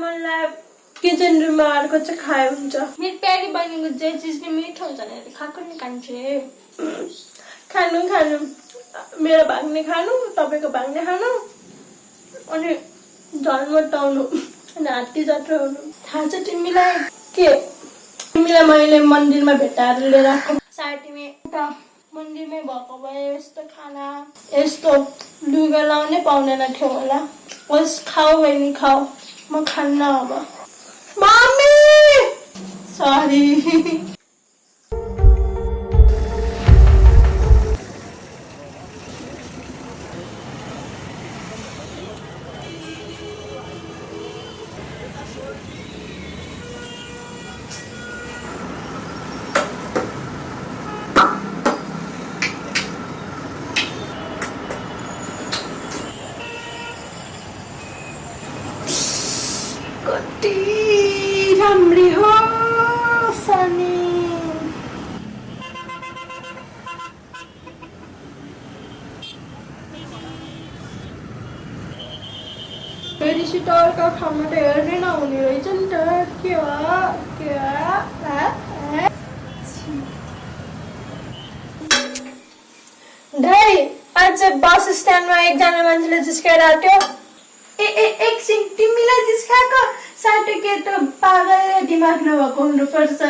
मलाई किचन रुममा अर्को चाहिँ खाए हुन्छ। मेरो प्यारी बहिनीको जे चिज नि मिठो हुन्छ भने खाएको नि कान्छे। खानु खानु। मेरो भाग्ने खानु तपाईँको भाग्ने खानु। अनि झन् मोटाउनु अनि हात्ती जात्रा हुनु। थाहा छ तिमीलाई? के? तिमीलाई मैले मन्दिरमा भेटाएर लिएर आएको। सायद तिमी उता मन्दिरमै भएको भए यस्तो खाना। यस्तो लुगा लाउनै पाउँदैन थियो होला। होस् खाऊ बहिनी खाऊ। Man kann aber. Mami! Sorry. अर्को त हेर्नै नहुने रहेछ नि त के हो के हो आज बस स्ट्यान्डमा एकजना मान्छेले जिस्काएर आँट्यो ए ए एकछिन तिमीलाई जिस्काएको साटो केटो पागल दिमाग नभएको हुनुपर्छ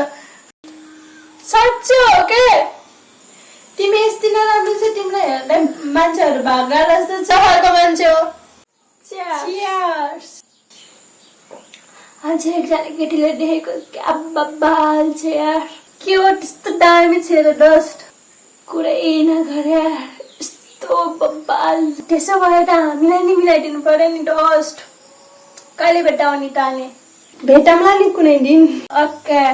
साँच्चै हो के तिमी यति नराम्रो चाहिँ तिमीलाई हेर्दा मान्छेहरू भागा जस्तो चहाको मान्छे हो Cheers. अझै एकजना केटीले देखेको क्या बाल छ यार के हो त्यस्तो दामी छ र डस्ट कुरै नगरे यार यस्तो बब्बाल त्यसो भए त हामीलाई नि मिलाइदिनु पर्यो नि डस्ट कहिले भेटाउने त अनि भेटौँला नि कुनै दिन ओके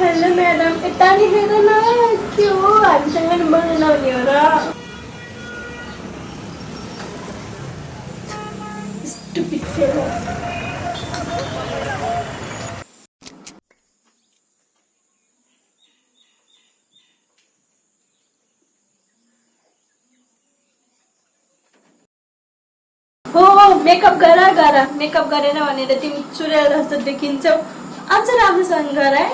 हेलो म्याडम यता नि बोल्न नहुने हो र Stupid fellow. हो हो मेकअप गर गर मेकअप गरेन भनेर तिमी चुरेल जस्तो देखिन्छौ अझ राम्रोसँग गर है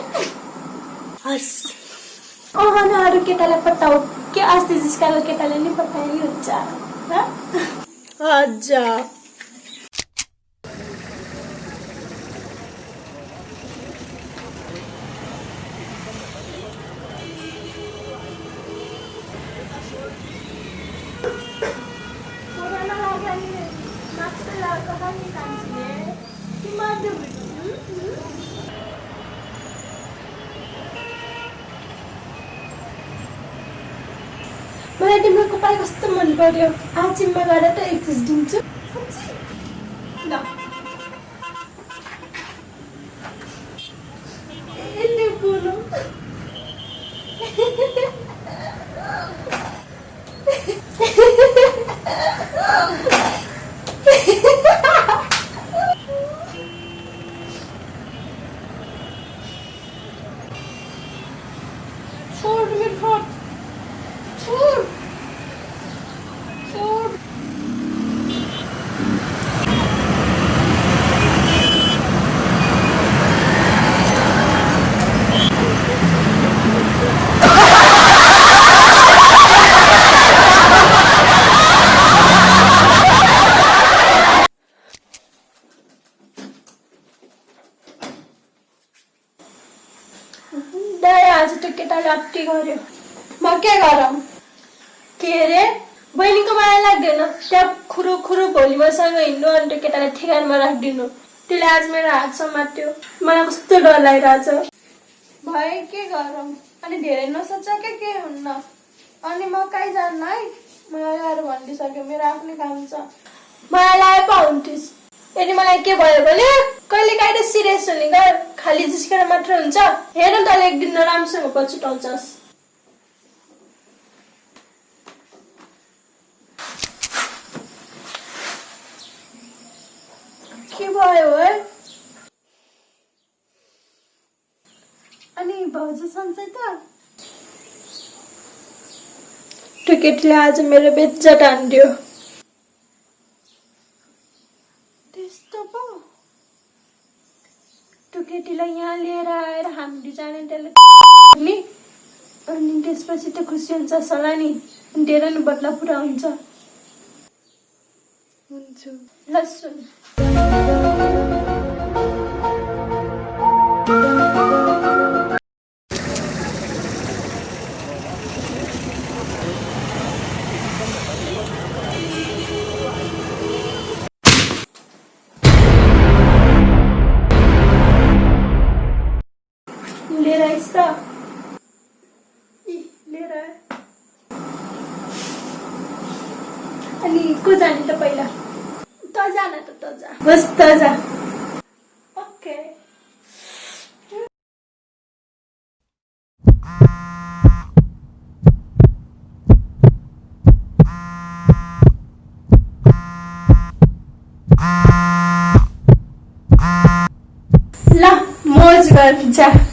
अँ न अरू केटालाई पठाऊ के अस्ति जिस्काएको केटाले नि पठाए नि हुन्छ तिम्रो कपाल कस्तो मन पर्यो आजिममा गएर त एक दिन्छु यसले आज त केटाले अप्टी गर्यो म के गरौँ के अरे बहिनीको माया लाग्दैन त्यहाँ खुरु खुरु भोलि मसँग हिँड्नु अनि त्यो केटालाई ठेगानमा राखिदिनु त्यसले आज मेरो हात समात्यो मलाई कस्तो डर लागिरहेछ भए के गरौँ अनि धेरै नसोच के के हुन्न अनि म कहीँ जान्न है। मलाई आएर भनिदिइसक्यो मेरो आफ्नै काम छ मलाई लाए पो हुन्थिस् यदि मलाई के भयो भने कहिले काहीँ त सिरियस हुने गर खालि जिस्केर मात्र हुन्छ। हेर न तँले एक दिन राम्रोसँग पछुटाउँछस् के भयो है? अनि भाउजू सन्चै त? त्यो केटीले आज मेरो बेज्जत हान्दियो। त्यस्तो पो? त्यो केटीलाई यहाँ लिएर आएर हामी जाने त्यसले नि। अनि त्यसपछि त खुसी हुन्छ सला नि। दिएर नि बदला पुरा हुन्छ। हुन्छु। ल अनि को जाने त पहिला. त जा न त त जा. बस त जा. ओके. ल मोज जा.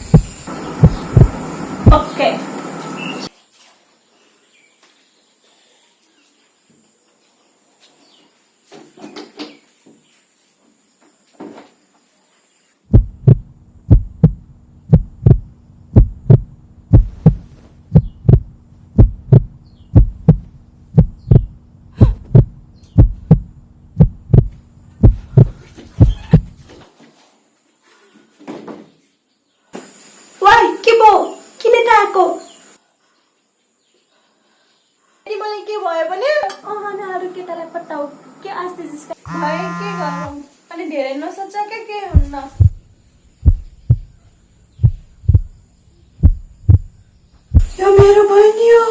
पत्ताउ के आस्ते जिस्का भयो के गरौँ अनि धेरै नसोच के के हुन्न? यो मेरो बहिनी हो